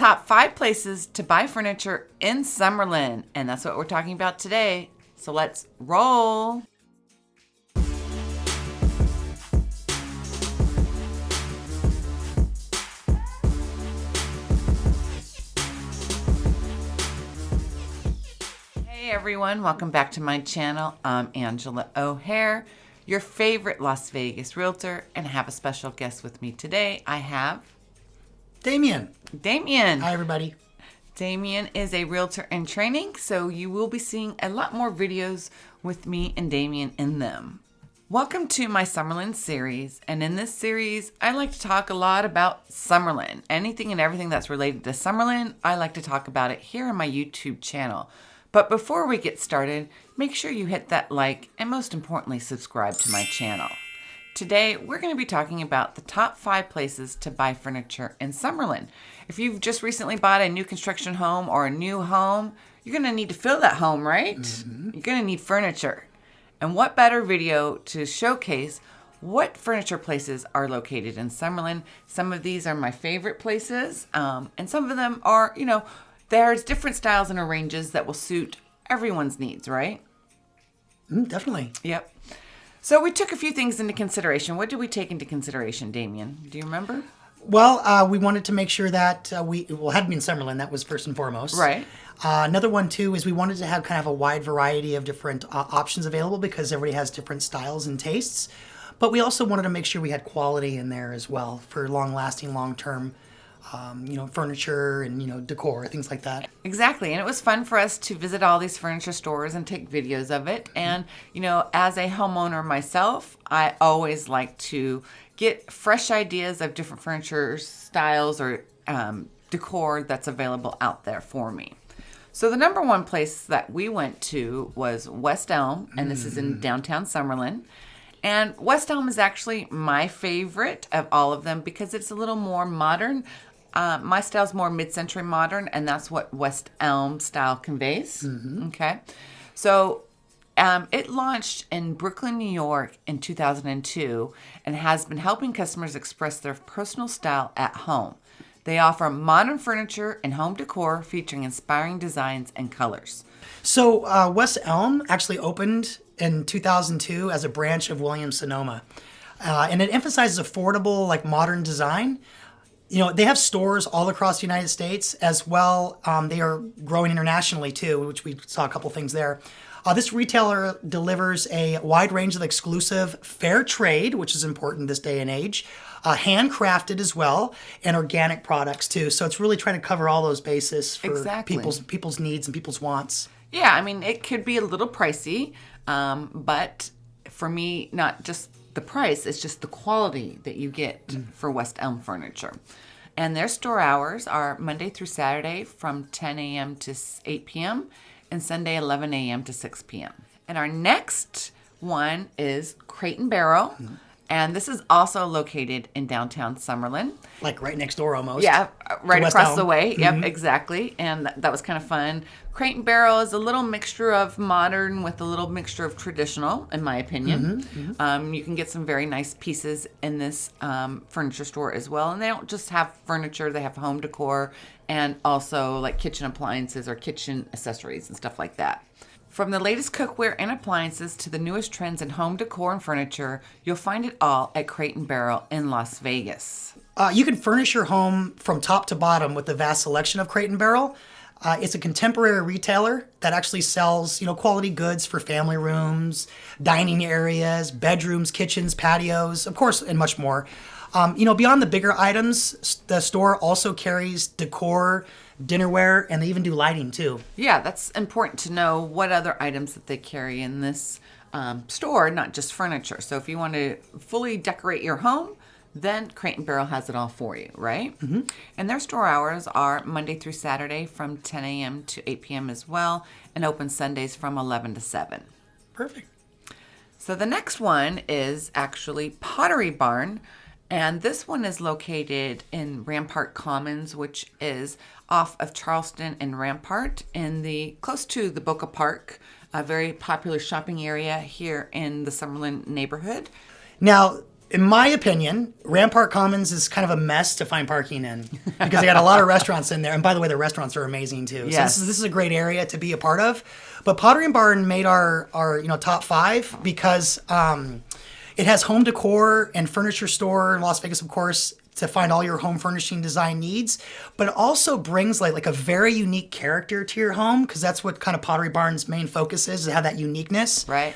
top five places to buy furniture in Summerlin. And that's what we're talking about today. So let's roll. Hey everyone, welcome back to my channel. I'm Angela O'Hare, your favorite Las Vegas realtor, and I have a special guest with me today. I have Damien. Damien. Hi, everybody. Damien is a realtor in training, so you will be seeing a lot more videos with me and Damien in them. Welcome to my Summerlin series, and in this series, I like to talk a lot about Summerlin. Anything and everything that's related to Summerlin, I like to talk about it here on my YouTube channel. But before we get started, make sure you hit that like and most importantly, subscribe to my channel. Today, we're going to be talking about the top five places to buy furniture in Summerlin. If you've just recently bought a new construction home or a new home, you're going to need to fill that home, right? Mm-hmm. You're going to need furniture. And what better video to showcase what furniture places are located in Summerlin? Some of these are my favorite places, um, and some of them are, you know, there's different styles and ranges that will suit everyone's needs, right? Mm, definitely. Yep. So we took a few things into consideration. What did we take into consideration, Damien? Do you remember? Well, uh, we wanted to make sure that uh, we well had to be in Summerlin. That was first and foremost. Right. Uh, another one too is we wanted to have kind of a wide variety of different uh, options available because everybody has different styles and tastes. But we also wanted to make sure we had quality in there as well for long-lasting, long-term um, you know, furniture and, you know, decor, things like that. Exactly. And it was fun for us to visit all these furniture stores and take videos of it. And, you know, as a homeowner myself, I always like to get fresh ideas of different furniture styles or um, decor that's available out there for me. So the number one place that we went to was West Elm, and this is in mm. downtown Summerlin. And West Elm is actually my favorite of all of them because it's a little more modern. Uh, my style's more mid-century modern, and that's what West Elm style conveys. Mm-hmm. Okay, so um, it launched in Brooklyn, New York in 2002 and has been helping customers express their personal style at home. They offer modern furniture and home decor featuring inspiring designs and colors. So, uh, West Elm actually opened in 2002 as a branch of Williams Sonoma. Uh, and it emphasizes affordable, like modern design you know, they have stores all across the United States as well. Um, they are growing internationally too, which we saw a couple things there. Uh, this retailer delivers a wide range of exclusive fair trade, which is important this day and age, uh, handcrafted as well, and organic products too. So it's really trying to cover all those bases for exactly. people's people's needs and people's wants. Yeah, I mean, it could be a little pricey, um, but for me, not just the price, it's just the quality that you get mm. for West Elm Furniture. And their store hours are Monday through Saturday from 10 a.m. to 8 p.m. and Sunday 11 a.m. to 6 p.m. And our next one is Crate and Barrel. Mm-hmm. And this is also located in downtown Summerlin. Like right next door almost. Yeah, right across Elm. the way. Yep, mm-hmm. exactly. And that, that was kind of fun. Crate and Barrel is a little mixture of modern with a little mixture of traditional, in my opinion. Mm-hmm, mm-hmm. Um, you can get some very nice pieces in this um, furniture store as well. And they don't just have furniture, they have home decor and also like kitchen appliances or kitchen accessories and stuff like that. From the latest cookware and appliances to the newest trends in home decor and furniture, you'll find it all at Crate and Barrel in Las Vegas. Uh, you can furnish your home from top to bottom with the vast selection of Crate and Barrel. Uh, it's a contemporary retailer that actually sells, you know, quality goods for family rooms, dining areas, bedrooms, kitchens, patios, of course, and much more. Um, you know, beyond the bigger items, the store also carries decor, dinnerware, and they even do lighting too. Yeah, that's important to know what other items that they carry in this um, store, not just furniture. So if you want to fully decorate your home, then Crate and Barrel has it all for you, right? Mm-hmm. And their store hours are Monday through Saturday from 10 a.m. to 8 p.m. as well, and open Sundays from 11 to 7. Perfect. So the next one is actually Pottery Barn. And this one is located in Rampart Commons, which is off of Charleston and Rampart in the close to the Boca Park, a very popular shopping area here in the Summerlin neighborhood. Now, in my opinion, Rampart Commons is kind of a mess to find parking in because they got a lot of restaurants in there. And by the way, the restaurants are amazing too. So this is, this is a great area to be a part of. But Pottery and Barn made our our you know top five because um, it has home decor and furniture store in Las Vegas, of course, to find all your home furnishing design needs. But it also brings like like a very unique character to your home because that's what kind of Pottery Barn's main focus is to have that uniqueness. right?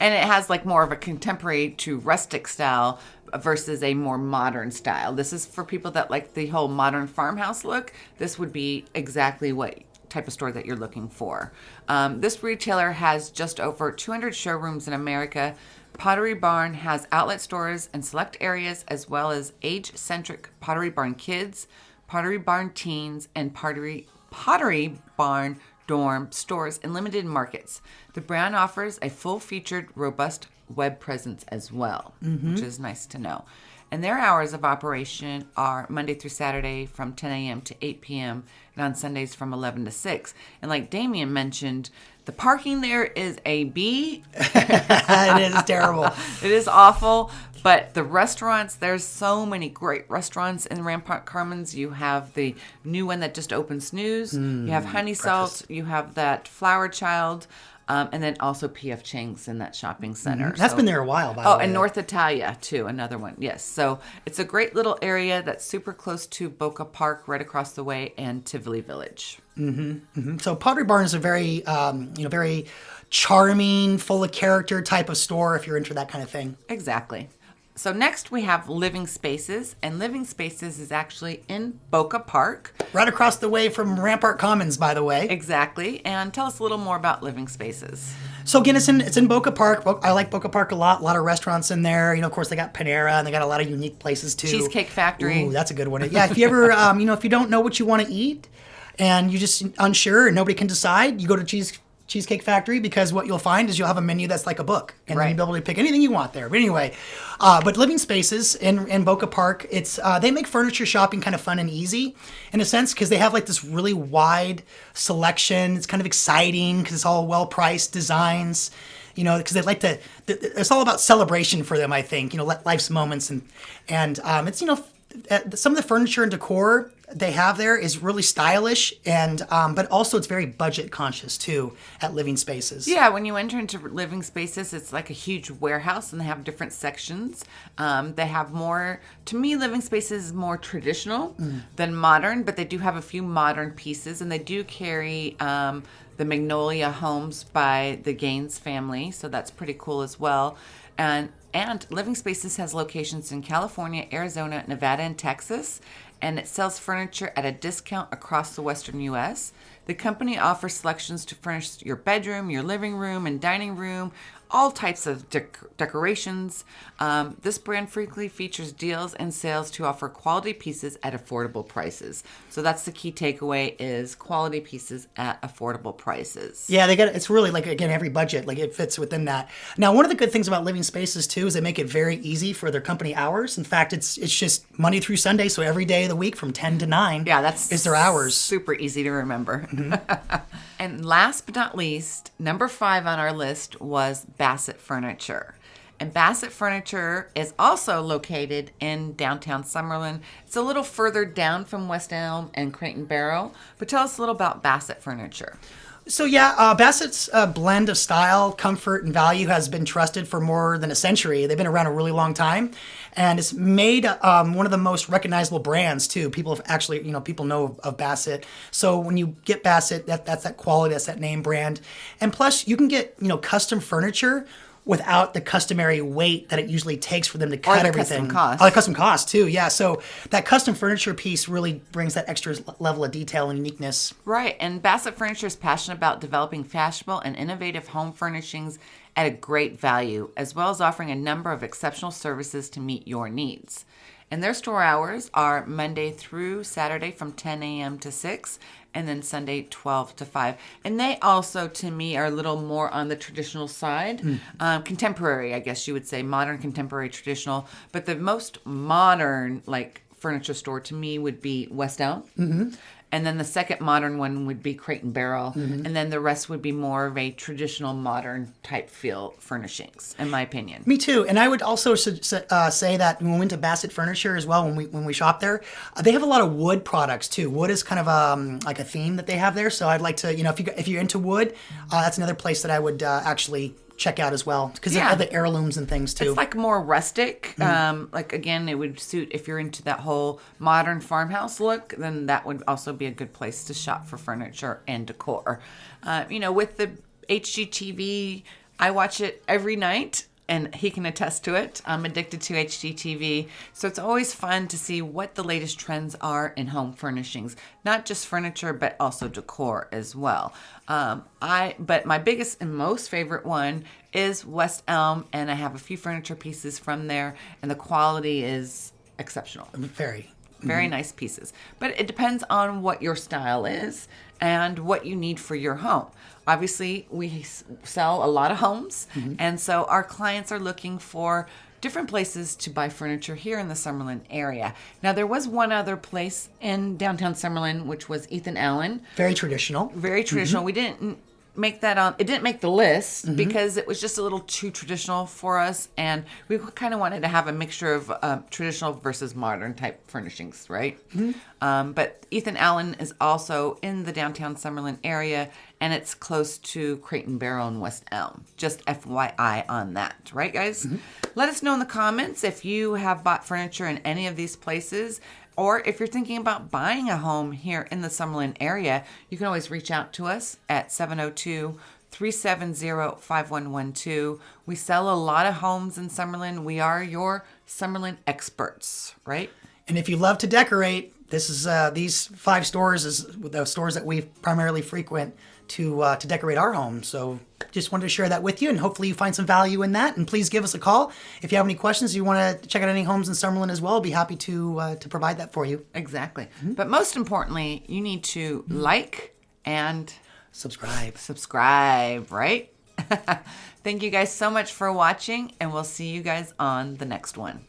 And it has like more of a contemporary to rustic style versus a more modern style. This is for people that like the whole modern farmhouse look. This would be exactly what type of store that you're looking for. Um, this retailer has just over 200 showrooms in America. Pottery Barn has outlet stores in select areas as well as age-centric Pottery Barn Kids, Pottery Barn Teens, and Pottery Pottery Barn dorm stores in limited markets. The brand offers a full featured, robust web presence as well, which mm-hmm. is nice to know. And their hours of operation are Monday through Saturday from 10 a.m. to 8 p.m. and on Sundays from 11 to 6. And like Damien mentioned, the parking there is a B. it is terrible. It is awful, but the restaurants, there's so many great restaurants in Rampart Commons. You have the new one that just opened Snooze, you have mm, Honey Salt, you have that Flower Child, um, and then also PF Chang's in that shopping center. That's So- been there a while, by Oh, the way. Oh, and North Italia too, another one. Yes. So it's a great little area that's super close to Boca Park, right across the way, and Tivoli Village. Mm-hmm. So Pottery Barn is a very, um, you know, very charming, full of character type of store if you're into that kind of thing. Exactly. So next we have Living Spaces, and Living Spaces is actually in Boca Park. Right across the way from Rampart Commons, by the way. Exactly. And tell us a little more about Living Spaces. So again, it's in it's in Boca Park. I like Boca Park a lot. A lot of restaurants in there. You know, of course, they got Panera and they got a lot of unique places too. Cheesecake Factory. Ooh, that's a good one. Yeah, if you ever, um, you know, if you don't know what you want to eat and you just unsure and nobody can decide, you go to Cheese Cheesecake Factory because what you'll find is you'll have a menu that's like a book, and Right. you'll be able to pick anything you want there. But anyway, uh, but Living Spaces in in Boca Park, it's uh, they make furniture shopping kind of fun and easy in a sense because they have like this really wide selection. It's kind of exciting because it's all well priced designs you know, because they like to. It's all about celebration for them, I think. You know, life's moments and and um, it's you know, some of the furniture and decor they have there is really stylish and um, but also it's very budget conscious too at Living Spaces. Yeah, when you enter into living spaces, it's like a huge warehouse and they have different sections. Um, they have more, to me, living spaces is more traditional than modern, but they do have a few modern pieces and they do carry um, the Magnolia homes by the Gaines family. So that's pretty cool as well. And and Living Spaces has locations in California, Arizona, Nevada, and Texas, and it sells furniture at a discount across the western U.S. The company offers selections to furnish your bedroom, your living room, and dining room, all types of dec- decorations. Um, this brand frequently features deals and sales to offer quality pieces at affordable prices. So that's the key takeaway: is quality pieces at affordable prices. Yeah, they get it's really like again every budget like it fits within that. Now, one of the good things about Living Spaces too is they make it very easy for their company hours. In fact, it's it's just Monday through Sunday, so every day of the week from ten to nine. Yeah, that's is their hours. Super easy to remember. Mm-hmm. and last but not least, number five on our list was Bassett Furniture. And Bassett Furniture is also located in downtown Summerlin. It's a little further down from West Elm and Crate and Barrel. But tell us a little about Bassett Furniture. So yeah, uh, Bassett's uh, blend of style, comfort, and value has been trusted for more than a century. They've been around a really long time, and it's made um, one of the most recognizable brands too. People have actually, you know, people know of, of Bassett. So when you get Bassett, that, that's that quality, that's that name brand, and plus you can get you know custom furniture without the customary weight that it usually takes for them to cut or the everything. custom cost. Oh, the custom cost too. Yeah, so that custom furniture piece really brings that extra level of detail and uniqueness. Right, and Bassett Furniture is passionate about developing fashionable and innovative home furnishings at a great value, as well as offering a number of exceptional services to meet your needs. And their store hours are Monday through Saturday from 10 a.m. to 6, and then Sunday 12 to 5. And they also, to me, are a little more on the traditional side, um, contemporary, I guess you would say, modern, contemporary, traditional. But the most modern, like, furniture store to me would be West Elm. And then the second modern one would be Crate and Barrel. Mm-hmm. And then the rest would be more of a traditional modern type feel furnishings, in my opinion. Me too. And I would also uh, say that when we went to Bassett Furniture as well, when we when we shop there, uh, they have a lot of wood products too. Wood is kind of um, like a theme that they have there. So I'd like to, you know, if you if you're into wood, uh, that's another place that I would uh, actually check out as well because Yeah. of the heirlooms and things too. It's like more rustic. Mm-hmm. Um, like again, it would suit if you're into that whole modern farmhouse look. Then that would also be a good place to shop for furniture and decor. Uh, you know, with the HGTV, I watch it every night. And he can attest to it. I'm addicted to HGTV. So it's always fun to see what the latest trends are in home furnishings, not just furniture, but also decor as well. Um, I but my biggest and most favorite one is West Elm, and I have a few furniture pieces from there, and the quality is exceptional. Very. Very nice pieces. But it depends on what your style is and what you need for your home. Obviously, we sell a lot of homes, mm-hmm. and so our clients are looking for different places to buy furniture here in the Summerlin area. Now, there was one other place in downtown Summerlin, which was Ethan Allen Very traditional. very traditional. Mm-hmm. We didn't make that on. It didn't make the list because it was just a little too traditional for us, and we kind of wanted to have a mixture of uh, traditional versus modern type furnishings, right? Um, but Ethan Allen is also in the downtown Summerlin area, and it's close to Crate and Barrel and West Elm. Just FYI on that, right, guys? Let us know in the comments if you have bought furniture in any of these places. Or if you're thinking about buying a home here in the Summerlin area, you can always reach out to us at 702 370 5112. We sell a lot of homes in Summerlin. We are your Summerlin experts, right? And if you love to decorate, this is uh, these five stores is the stores that we primarily frequent to uh, to decorate our home. So just wanted to share that with you, and hopefully you find some value in that. And please give us a call if you have any questions. You want to check out any homes in Summerlin as well? I'll be happy to uh, to provide that for you. Exactly. But most importantly, you need to like and Subscribe. subscribe, right? Thank you guys so much for watching, and we'll see you guys on the next one.